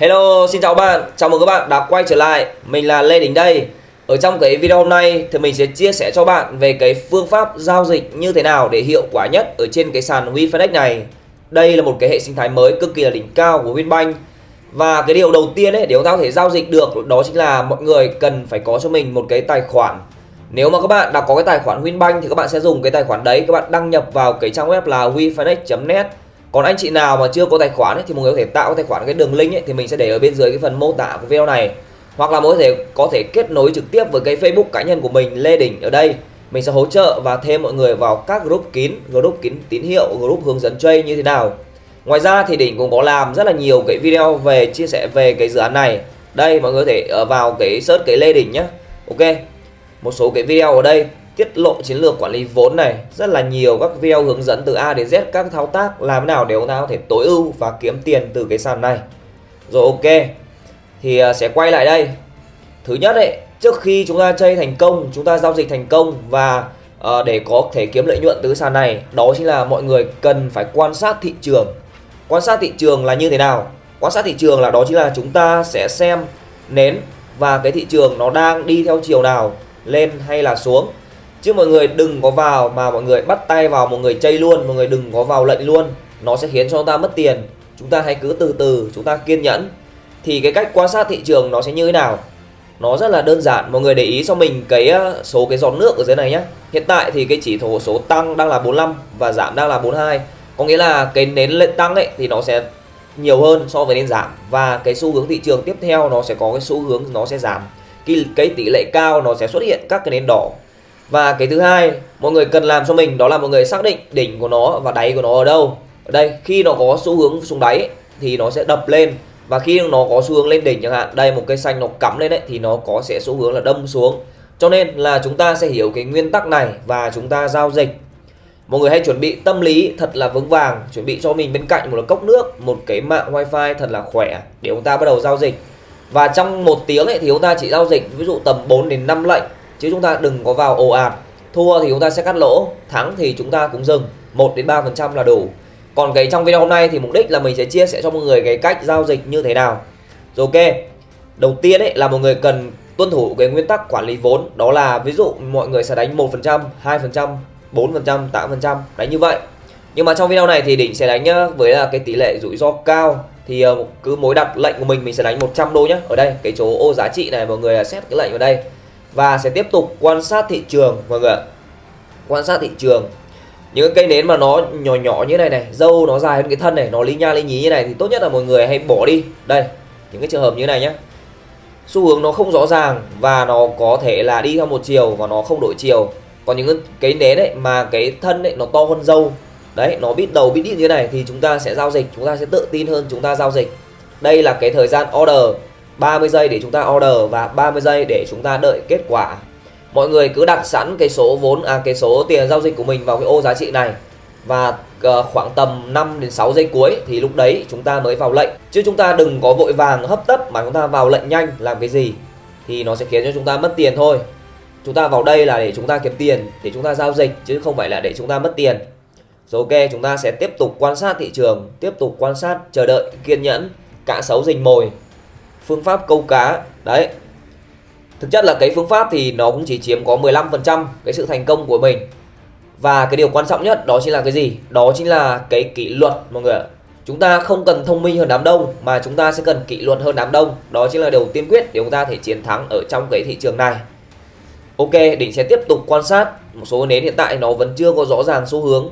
Hello, xin chào bạn, chào mừng các bạn đã quay trở lại. Mình là Lê Đình đây. Ở trong cái video hôm nay thì mình sẽ chia sẻ cho bạn về cái phương pháp giao dịch như thế nào để hiệu quả nhất ở trên cái sàn WeFinex này. Đây là một cái hệ sinh thái mới cực kỳ là đỉnh cao của Winbank Và cái điều đầu tiên ấy để chúng ta có thể giao dịch được đó chính là mọi người cần phải có cho mình một cái tài khoản. Nếu mà các bạn đã có cái tài khoản Winbank thì các bạn sẽ dùng cái tài khoản đấy. Các bạn đăng nhập vào cái trang web là wefinex.net còn anh chị nào mà chưa có tài khoản ấy, thì mọi người có thể tạo tài khoản cái đường link ấy, thì mình sẽ để ở bên dưới cái phần mô tả của video này. Hoặc là mọi người có thể có thể kết nối trực tiếp với cái Facebook cá nhân của mình Lê Đình ở đây. Mình sẽ hỗ trợ và thêm mọi người vào các group kín group kín tín hiệu group hướng dẫn trade như thế nào. Ngoài ra thì đỉnh cũng có làm rất là nhiều cái video về chia sẻ về cái dự án này. Đây mọi người có thể ờ, vào cái search cái Lê Đình nhé ok một số cái video ở đây tiết lộ chiến lược quản lý vốn này. Rất là nhiều các video hướng dẫn từ A đến Z các thao tác làm nào để chúng ta có thể tối ưu và kiếm tiền từ cái sàn này. Rồi ok thì à, sẽ quay lại đây. Thứ nhất đấy trước khi chúng ta chơi thành công chúng ta giao dịch thành công và uh, để có thể kiếm lợi nhuận từ sàn này đó chính là mọi người cần phải quan sát thị trường. Quan sát thị trường là như thế nào? Quan sát thị trường là đó chính là chúng ta sẽ xem nến và cái thị trường nó đang đi theo chiều nào lên hay là xuống chứ mọi người đừng có vào mà mọi người bắt tay vào một người chơi luôn mọi người đừng có vào lệnh luôn. Nó sẽ khiến cho chúng ta mất tiền. Chúng ta hãy cứ từ từ chúng ta kiên nhẫn. Thì cái cách quan sát thị trường nó sẽ như thế nào? Nó rất là đơn giản. Mọi người để ý cho mình cái ờ, số cái giọt nước ở dưới này nhé hiện tại thì cái chỉ thổ số tăng đang là 45 và giảm đang là 42 có nghĩa là cái nến lên tăng ấy thì nó sẽ nhiều hơn so với nến giảm. Và cái xu hướng thị trường tiếp theo nó sẽ có cái xu hướng nó sẽ giảm. Cái, cái tỷ lệ cao nó sẽ xuất hiện các cái nến đỏ và cái thứ hai mọi người cần làm cho mình đó là mọi người xác định đỉnh của nó và đáy của nó ở đâu. Ở đây, khi nó có xu hướng xuống đáy thì nó sẽ đập lên. Và khi nó có xu hướng lên đỉnh chẳng hạn, đây một cây xanh nó cắm lên đấy thì nó có sẽ xu hướng là đâm xuống. Cho nên là chúng ta sẽ hiểu cái nguyên tắc này và chúng ta giao dịch. Mọi người hãy chuẩn bị tâm lý thật là vững vàng, chuẩn bị cho mình bên cạnh một cốc nước, một cái mạng wifi thật là khỏe để chúng ta bắt đầu giao dịch. Và trong một tiếng ấy thì chúng ta chỉ giao dịch ví dụ tầm 4 đến 5 lệnh chứ chúng ta đừng có vào ồ ạt. Thua thì chúng ta sẽ cắt lỗ, thắng thì chúng ta cũng dừng. 1 đến 3 phần trăm là đủ. Còn cái trong video hôm nay thì mục đích là mình sẽ chia sẻ cho mọi người cái cách giao dịch như thế nào. Rồi ok, đầu tiên ấy là mọi người cần tuân thủ cái nguyên tắc quản lý vốn. Đó là ví dụ mọi người sẽ đánh 1 phần trăm 2 phần trăm 4 phần trăm 8 phần trăm đánh như vậy. Nhưng mà trong video này thì đỉnh sẽ đánh nhá với là cái tỷ lệ rủi ro cao. Thì ờ, cứ mối đặt lệnh của mình mình sẽ đánh 100 đô nhé ở đây, cái chỗ ô giá trị này, mọi người xét cái lệnh vào đây và sẽ tiếp tục quan sát thị trường, mọi người quan sát thị trường. Những cây nến mà nó nhỏ nhỏ như này này, dâu nó dài hơn cái thân này, nó lý nha lý nhí như này thì tốt nhất là mọi người hãy bỏ đi. Đây, những cái trường hợp như này nhé xu hướng nó không rõ ràng và nó có thể là đi theo một chiều và nó không đổi chiều. Còn những cái nến đấy mà cái thân ấy nó to hơn dâu, đấy, nó biết đầu biết đít như này thì chúng ta sẽ giao dịch, chúng ta sẽ tự tin hơn chúng ta giao dịch. Đây là cái thời gian order. 30 giây để chúng ta order và 30 giây để chúng ta đợi kết quả mọi người cứ đặt sẵn cái số vốn à cái số tiền giao dịch của mình vào cái ô giá trị này và khoảng tầm 5 đến 6 giây cuối thì lúc đấy chúng ta mới vào lệnh chứ chúng ta đừng có vội vàng hấp tấp mà chúng ta vào lệnh nhanh làm cái gì thì nó sẽ khiến cho chúng ta mất tiền thôi chúng ta vào đây là để chúng ta kiếm tiền để chúng ta giao dịch chứ không phải là để chúng ta mất tiền rồi ok chúng ta sẽ tiếp tục quan sát thị trường tiếp tục quan sát chờ đợi kiên nhẫn cả xấu rình mồi phương pháp câu cá. Đấy. Thực chất là cái phương pháp thì nó cũng chỉ chiếm có 15% cái sự thành công của mình. Và cái điều quan trọng nhất đó chính là cái gì? Đó chính là cái kỷ luật, mọi người ạ. Chúng ta không cần thông minh hơn đám đông, mà chúng ta sẽ cần kỷ luật hơn đám đông. Đó chính là điều tiên quyết để chúng ta thể chiến thắng ở trong cái thị trường này. Ok, đỉnh sẽ tiếp tục quan sát. Một số nến hiện tại nó vẫn chưa có rõ ràng xu hướng.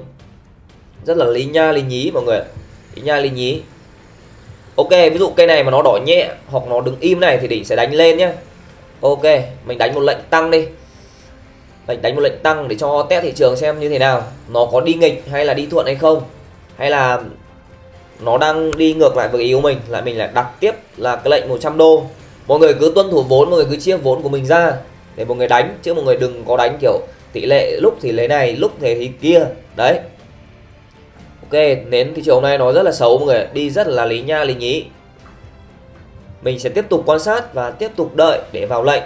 Rất là lý nha, lý nhí, mọi người lý nha, lý nhí ok ví dụ cây này mà nó đỏ nhẹ hoặc nó đứng im này thì đỉnh sẽ đánh lên nhé ok mình đánh một lệnh tăng đi. Mình đánh một lệnh tăng để cho test thị trường xem như thế nào. Nó có đi nghịch hay là đi thuận hay không? Hay là nó đang đi ngược lại với ý của mình là mình lại đặt tiếp là cái lệnh 100 đô. Mọi người cứ tuân thủ vốn mọi người cứ chia vốn của mình ra để mọi người đánh chứ mọi người đừng có đánh kiểu tỷ lệ lúc thì lấy này lúc thì, thì kia. Đấy ok, nến thị trường hôm nay nó rất là xấu mọi người đi rất là lý nha, lý nhí. Mình sẽ tiếp tục quan sát và tiếp tục đợi để vào lệnh.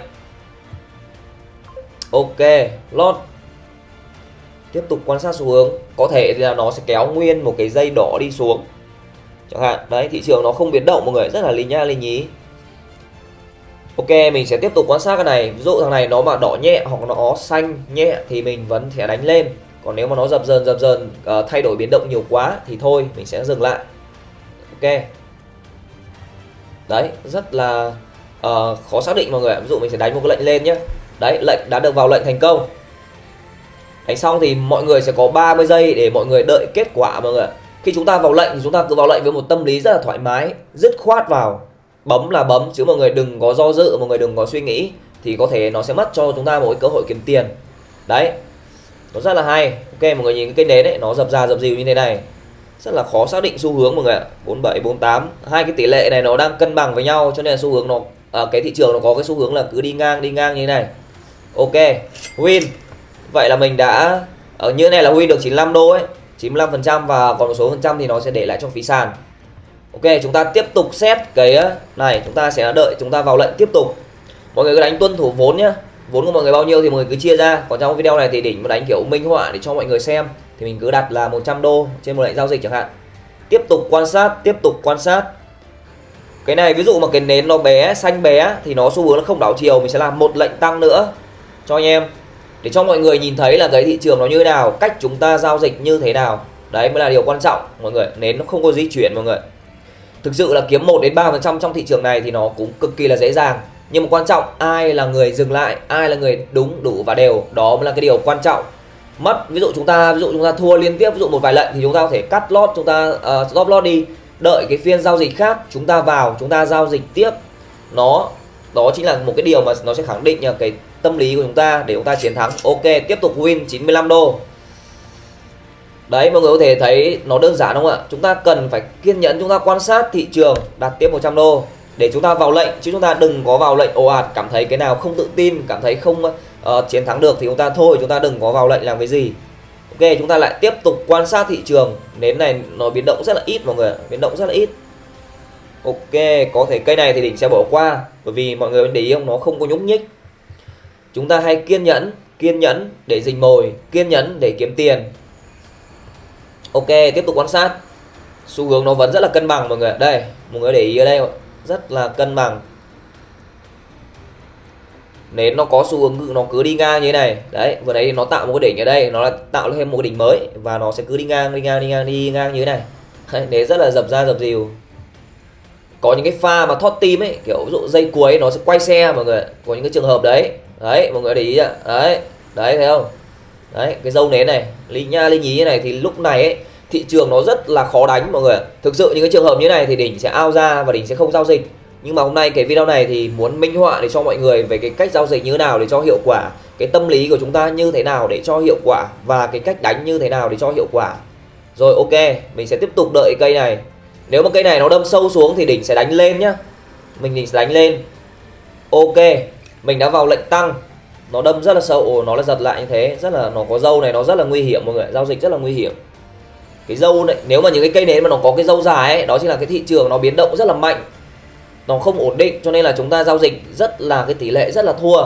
Ok, lót. Tiếp tục quan sát xu hướng. Có thể là nó sẽ kéo nguyên một cái dây đỏ đi xuống. Chẳng hạn, đấy, thị trường nó không biến động mọi người rất là lý nha, lý nhí. Ok, mình sẽ tiếp tục quan sát cái này. Ví dụ thằng này nó mà đỏ nhẹ hoặc nó xanh nhẹ thì mình vẫn sẽ đánh lên. Còn nếu mà nó dập dần dập dần uh, thay đổi biến động nhiều quá thì thôi mình sẽ dừng lại. Ok. Đấy rất là uh, khó xác định mọi người Ví dụ mình sẽ đánh một cái lệnh lên nhé Đấy lệnh đã được vào lệnh thành công. Đánh xong thì mọi người sẽ có 30 giây để mọi người đợi kết quả mọi người Khi chúng ta vào lệnh thì chúng ta cứ vào lệnh với một tâm lý rất là thoải mái Dứt khoát vào. Bấm là bấm chứ mọi người đừng có do dự mọi người đừng có suy nghĩ thì có thể nó sẽ mất cho chúng ta một cái cơ hội kiếm tiền. Đấy nó rất là hay. Ok mọi người nhìn cái nến đấy nó dập ra dập dìu như thế này. Rất là khó xác định xu hướng mọi người ạ. 47 48 hai cái tỷ lệ này nó đang cân bằng với nhau cho nên là xu hướng nó à, cái thị trường nó có cái xu hướng là cứ đi ngang đi ngang như thế này. Ok win. Vậy là mình đã ở như này là win được 95 đô ấy. 95 phần trăm và còn một số phần trăm thì nó sẽ để lại trong phí sàn. Ok chúng ta tiếp tục xét cái này chúng ta sẽ đợi chúng ta vào lệnh tiếp tục. Mọi người cứ đánh tuân thủ vốn nhá vốn của mọi người bao nhiêu thì mọi người cứ chia ra. Còn trong video này thì đỉnh mà đánh kiểu minh họa để cho mọi người xem, thì mình cứ đặt là 100 đô trên một lệnh giao dịch chẳng hạn. Tiếp tục quan sát, tiếp tục quan sát. Cái này ví dụ mà cái nến nó bé, xanh bé thì nó xu hướng nó không đảo chiều, mình sẽ làm một lệnh tăng nữa. Cho anh em. Để cho mọi người nhìn thấy là cái thị trường nó như thế nào, cách chúng ta giao dịch như thế nào. Đấy mới là điều quan trọng, mọi người. Nến nó không có di chuyển, mọi người. Thực sự là kiếm 1 đến 3% trong thị trường này thì nó cũng cực kỳ là dễ dàng nhưng mà quan trọng ai là người dừng lại ai là người đúng đủ và đều đó mới là cái điều quan trọng. Mất ví dụ chúng ta ví dụ chúng ta thua liên tiếp ví dụ một vài lệnh thì chúng ta có thể cắt lót chúng ta uh, stop loss đi. Đợi cái phiên giao dịch khác chúng ta vào chúng ta giao dịch tiếp. Nó đó chính là một cái điều mà nó sẽ khẳng định cái tâm lý của chúng ta để chúng ta chiến thắng. Ok tiếp tục win 95 đô. Đấy mọi người có thể thấy nó đơn giản không ạ? Chúng ta cần phải kiên nhẫn chúng ta quan sát thị trường đặt tiếp 100 đô. Để chúng ta vào lệnh chứ chúng ta đừng có vào lệnh ồ ạt Cảm thấy cái nào không tự tin Cảm thấy không uh, chiến thắng được thì chúng ta thôi Chúng ta đừng có vào lệnh làm cái gì. Ok chúng ta lại tiếp tục quan sát thị trường. Nến này nó biến động rất là ít mọi người Biến động rất là ít. Ok có thể cây này thì đỉnh sẽ bỏ qua Bởi vì mọi người để ý không nó không có nhúc nhích. Chúng ta hay kiên nhẫn Kiên nhẫn để dình mồi Kiên nhẫn để kiếm tiền. Ok tiếp tục quan sát. Xu hướng nó vẫn rất là cân bằng mọi người đây mọi người để ý ở đây rất là cân bằng. Nến nó có xu hướng nó cứ đi ngang như thế này. Đấy vừa nãy nó tạo một cái đỉnh ở đây nó là tạo thêm một cái đỉnh mới và nó sẽ cứ đi ngang đi ngang đi ngang đi ngang như thế này. Đấy, nến rất là dập ra dập dìu. Có những cái pha mà thoát tim ấy kiểu ví dụ dây cuối nó sẽ quay xe mọi người có những cái trường hợp đấy. Đấy mọi người để ý ạ. Đấy đấy thấy không? Đấy cái dâu nến này linh nha linh nhí như này thì lúc này ấy thị trường nó rất là khó đánh, mọi người thực sự những cái trường hợp như này thì đỉnh sẽ ao ra và đỉnh sẽ không giao dịch. Nhưng mà hôm nay cái video này thì muốn minh họa để cho mọi người về cái cách giao dịch như thế nào, để cho hiệu quả, cái tâm lý của chúng ta như thế nào để cho hiệu quả và cái cách đánh như thế nào để cho hiệu quả. Rồi, ok, mình sẽ tiếp tục đợi cây này. Nếu mà cây này nó đâm sâu xuống thì đỉnh sẽ đánh lên nhá. Mình đỉnh sẽ đánh lên. Ok, mình đã vào lệnh tăng. Nó đâm rất là sâu, ồ, nó là giật lại như thế. Rất là, nó có dâu này, nó rất là nguy hiểm, mọi người giao dịch rất là nguy hiểm cái dâu này, nếu mà những cái cây nến mà nó có cái dâu dài ấy, đó chính là cái thị trường nó biến động rất là mạnh. Nó không ổn định, cho nên là chúng ta giao dịch rất là, cái tỷ lệ rất là thua.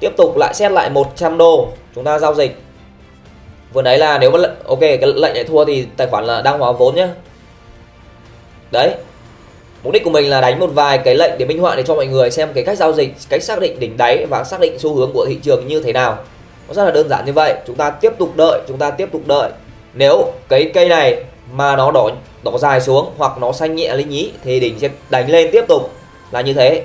Tiếp tục lại xét lại 100 đô, chúng ta giao dịch. Vừa nãy là nếu mà ok, cái lệnh lại thua thì tài khoản là đang hóa vốn nhá. Đấy. Mục đích của mình là đánh một vài cái lệnh để minh họa để cho mọi người xem cái cách giao dịch, cách xác định đỉnh đáy và xác định xu hướng của thị trường như thế nào. Nó rất là đơn giản như vậy. Chúng ta tiếp tục đợi, chúng ta tiếp tục đợi nếu cái cây này mà nó đỏ đỏ dài xuống hoặc nó xanh nhẹ lên nhí thì đỉnh sẽ đánh lên tiếp tục. Là như thế.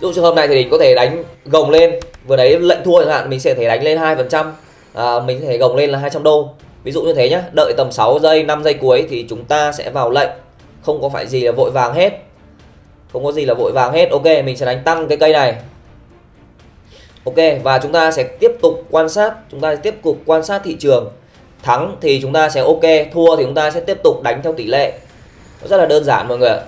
Dụ trường hợp này thì đỉnh có thể đánh gồng lên. Vừa đấy lệnh thua chẳng hạn, mình sẽ thể đánh lên hai phần trăm. À, mình sẽ thể gồng lên là 200 đô. Ví dụ như thế nhá. Đợi tầm 6 giây 5 giây cuối thì chúng ta sẽ vào lệnh. Không có phải gì là vội vàng hết. Không có gì là vội vàng hết. Ok, mình sẽ đánh tăng cái cây này ok, và chúng ta sẽ tiếp tục quan sát, chúng ta sẽ tiếp tục quan sát thị trường. Thắng thì chúng ta sẽ ok, thua thì chúng ta sẽ tiếp tục đánh theo tỷ lệ. Rất là đơn giản mọi người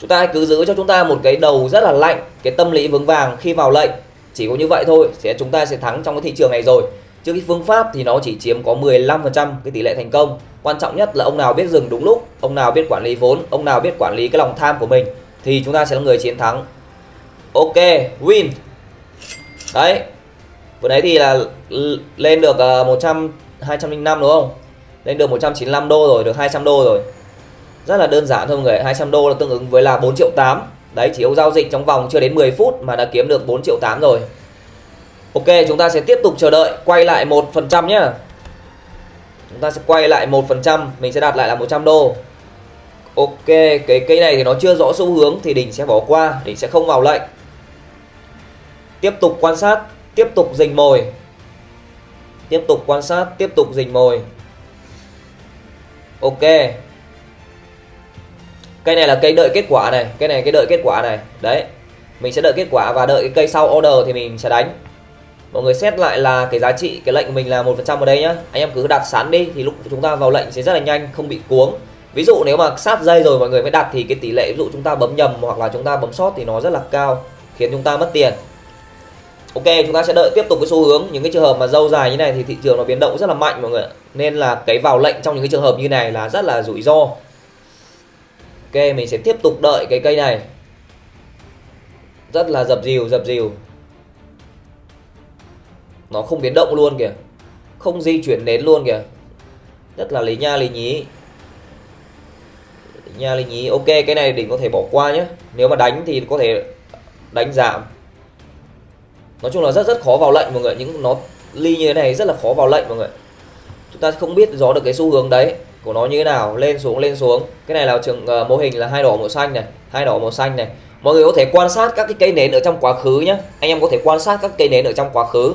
chúng ta cứ giữ cho chúng ta một cái đầu rất là lạnh, cái tâm lý vững vàng khi vào lệnh. Chỉ có như vậy thôi, sẽ chúng ta sẽ thắng trong cái thị trường này rồi. Chứ cái phương pháp thì nó chỉ chiếm có 15% cái tỷ lệ thành công. Quan trọng nhất là ông nào biết dừng đúng lúc, ông nào biết quản lý vốn, ông nào biết quản lý cái lòng tham của mình, thì chúng ta sẽ là người chiến thắng. Ok, win đấy. Vừa nãy thì là lên được ờ, 100 205 đúng không? Lên được 195 đô rồi, được 200 đô rồi. Rất là đơn giản thôi mọi người 200 đô là tương ứng với là 4 triệu 8 đấy, chỉ ông giao dịch trong vòng chưa đến 10 phút mà đã kiếm được 4 triệu 8 rồi. Ok, chúng ta sẽ tiếp tục chờ đợi, quay lại 1% nhá. Chúng ta sẽ quay lại 1% mình sẽ đặt lại là 100 đô. Ok, cái cây này thì nó chưa rõ xu hướng thì đỉnh sẽ bỏ qua đỉnh sẽ không vào lệnh tiếp tục quan sát, tiếp tục rình mồi. Tiếp tục quan sát, tiếp tục rình mồi. Ok. Cây này là cây đợi kết quả này cây này, cái đợi kết quả này. Đấy, mình sẽ đợi kết quả và đợi cái cây sau order thì mình sẽ đánh. Mọi người xét lại là cái giá trị, cái lệnh của mình là một phần trăm ở đây nhá. Anh em cứ đặt sẵn đi, thì lúc chúng ta vào lệnh sẽ rất là nhanh, không bị cuống. Ví dụ nếu mà sát dây rồi mọi người mới đặt thì cái tỷ lệ, ví dụ chúng ta bấm nhầm hoặc là chúng ta bấm sót thì nó rất là cao, khiến chúng ta mất tiền ok, chúng ta sẽ đợi tiếp tục cái xu hướng. Những cái trường hợp mà dâu dài như này thì thị trường nó biến động rất là mạnh, mọi người nên là cái vào lệnh trong những cái trường hợp như này là rất là rủi ro. Ok, mình sẽ tiếp tục đợi cái cây này. Rất là dập dìu dập dìu. Nó không biến động luôn kìa. Không di chuyển nến luôn kìa. Rất là lý nha, lý nhí. Lý nha, lý nhí. Ok, cái này đỉnh có thể bỏ qua nhé nếu mà đánh thì có thể đánh giảm nói chung là rất rất khó vào lệnh mọi người những nó ly như thế này rất là khó vào lệnh mọi người chúng ta không biết rõ được cái xu hướng đấy. Của nó như thế nào. Lên xuống lên xuống. Cái này là trường uh, mô hình là hai đỏ màu xanh này. Hai đỏ màu xanh này. Mọi người có thể quan sát các cái cây nến ở trong quá khứ nhé anh em có thể quan sát các cây nến ở trong quá khứ.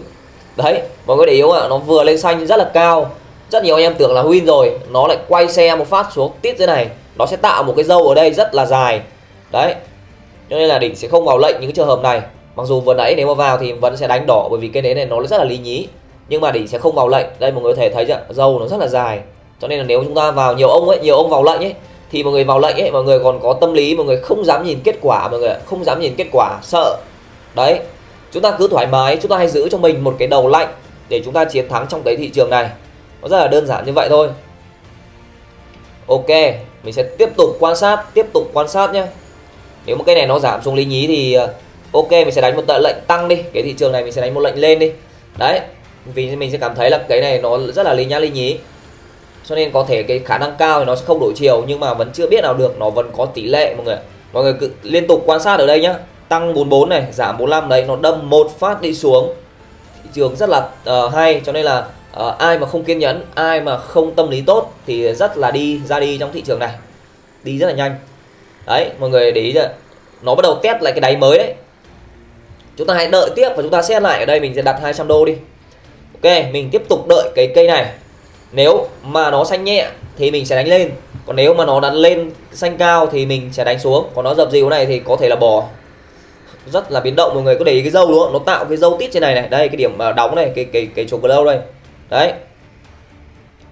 Đấy mọi người để ý ạ? Nó vừa lên xanh rất là cao. Rất nhiều anh em tưởng là win rồi. Nó lại quay xe một phát xuống tít thế này. Nó sẽ tạo một cái dâu ở đây rất là dài. Đấy. Cho nên là đỉnh sẽ không vào lệnh những cái trường hợp này mặc dù vừa nãy nếu mà vào thì vẫn sẽ đánh đỏ, bởi vì cái nến này nó rất là lý nhí. Nhưng mà đỉnh sẽ không vào lệnh. Đây, mọi người có thể thấy chưa dâu nó rất là dài. Cho nên là nếu chúng ta vào nhiều ông ấy, nhiều ông vào lệnh ấy, thì mọi người vào lệnh ấy, mọi người còn có tâm lý, mọi người không dám nhìn kết quả, mọi người không dám nhìn kết quả, sợ. Đấy, chúng ta cứ thoải mái, chúng ta hãy giữ cho mình một cái đầu lạnh để chúng ta chiến thắng trong cái thị trường này. Nó rất là đơn giản như vậy thôi. Ok, mình sẽ tiếp tục quan sát, tiếp tục quan sát nhé nếu một cái này nó giảm xuống lý nhí thì ờ, ok mình sẽ đánh một lệnh tăng đi. Cái thị trường này mình sẽ đánh một lệnh lên đi. Đấy vì mình sẽ cảm thấy là cái này nó rất là lý nhá lý nhí. Cho nên có thể cái khả năng cao thì nó sẽ không đổi chiều nhưng mà vẫn chưa biết nào được nó vẫn có tỷ lệ mọi người mọi người cứ liên tục quan sát ở đây nhá. Tăng 44 này giảm 45 đấy nó đâm một phát đi xuống. Thị trường rất là uh, hay cho nên là uh, ai mà không kiên nhẫn ai mà không tâm lý tốt thì rất là đi ra đi trong thị trường này. Đi rất là nhanh. Đấy mọi người để ý chưa nó bắt đầu test lại cái đáy mới đấy chúng ta hãy đợi tiếp và chúng ta xét lại. Ở đây mình sẽ đặt 200 đô đi. Ok mình tiếp tục đợi cái cây này. Nếu mà nó xanh nhẹ thì mình sẽ đánh lên. Còn nếu mà nó đánh lên xanh cao thì mình sẽ đánh xuống. Còn nó dập dìu này thì có thể là bò, rất là biến động mọi người có để ý cái dâu đúng không? Nó tạo cái dâu tít trên này này. Đây cái điểm đóng này cái cái cái chỗ lâu đây. Đấy.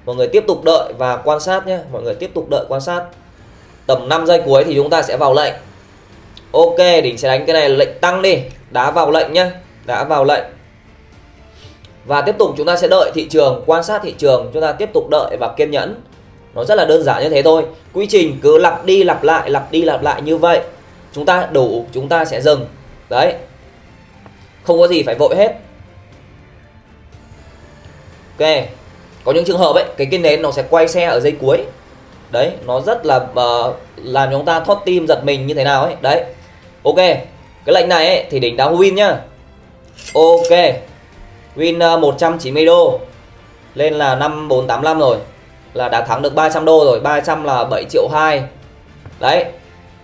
Mọi người tiếp tục đợi và quan sát nhé. Mọi người tiếp tục đợi quan sát. Tầm 5 giây cuối thì chúng ta sẽ vào lệnh ok đỉnh sẽ đánh cái này lệnh tăng đi. Đá vào lệnh nhá đã vào lệnh. Và tiếp tục chúng ta sẽ đợi thị trường quan sát thị trường chúng ta tiếp tục đợi và kiên nhẫn. Nó rất là đơn giản như thế thôi. Quy trình cứ lặp đi lặp lại lặp đi lặp lại như vậy. Chúng ta đủ chúng ta sẽ dừng. Đấy. Không có gì phải vội hết. Ok. Có những trường hợp ấy cái cái nến nó sẽ quay xe ở dây cuối. Đấy nó rất là uh, làm chúng ta thoát tim giật mình như thế nào ấy. Đấy ok cái lệnh này ấy, thì đỉnh đã win nhá. Ok win ờ, 190 đô. Lên là 5485 rồi. Là đã thắng được 300 đô rồi 300 là 7 triệu 2 đấy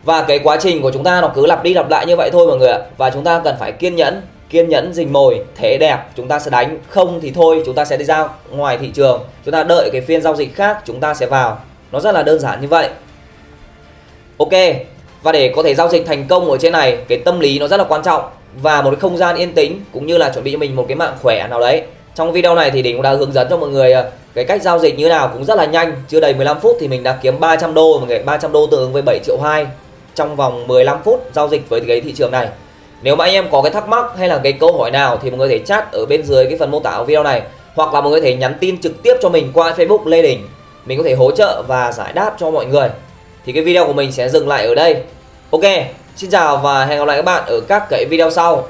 và cái quá trình của chúng ta nó cứ lặp đi lặp lại như vậy thôi mọi người ạ. Và chúng ta cần phải kiên nhẫn kiên nhẫn dình mồi thế đẹp. Chúng ta sẽ đánh không thì thôi chúng ta sẽ đi ra ngoài thị trường. Chúng ta đợi cái phiên giao dịch khác chúng ta sẽ vào. Nó rất là đơn giản như vậy. Ok và để có thể giao dịch thành công ở trên này, cái tâm lý nó rất là quan trọng. Và một cái không gian yên tĩnh, cũng như là chuẩn bị cho mình một cái mạng khỏe nào đấy. Trong video này thì đỉnh cũng đã hướng dẫn cho mọi người ờ, cái cách giao dịch như nào cũng rất là nhanh. Chưa đầy 15 phút thì mình đã kiếm 300 đô, mọi người 300 đô tương ứng với 7 triệu 2 trong vòng 15 phút giao dịch với cái thị trường này. Nếu mà anh em có cái thắc mắc hay là cái câu hỏi nào thì mọi người có thể chat ở bên dưới cái phần mô tả của video này. Hoặc là mọi người có thể nhắn tin trực tiếp cho mình qua Facebook Lê Đình mình có thể hỗ trợ và giải đáp cho mọi người. Thì cái video của mình sẽ dừng lại ở đây ok xin chào và hẹn gặp lại các bạn ở các cái video sau.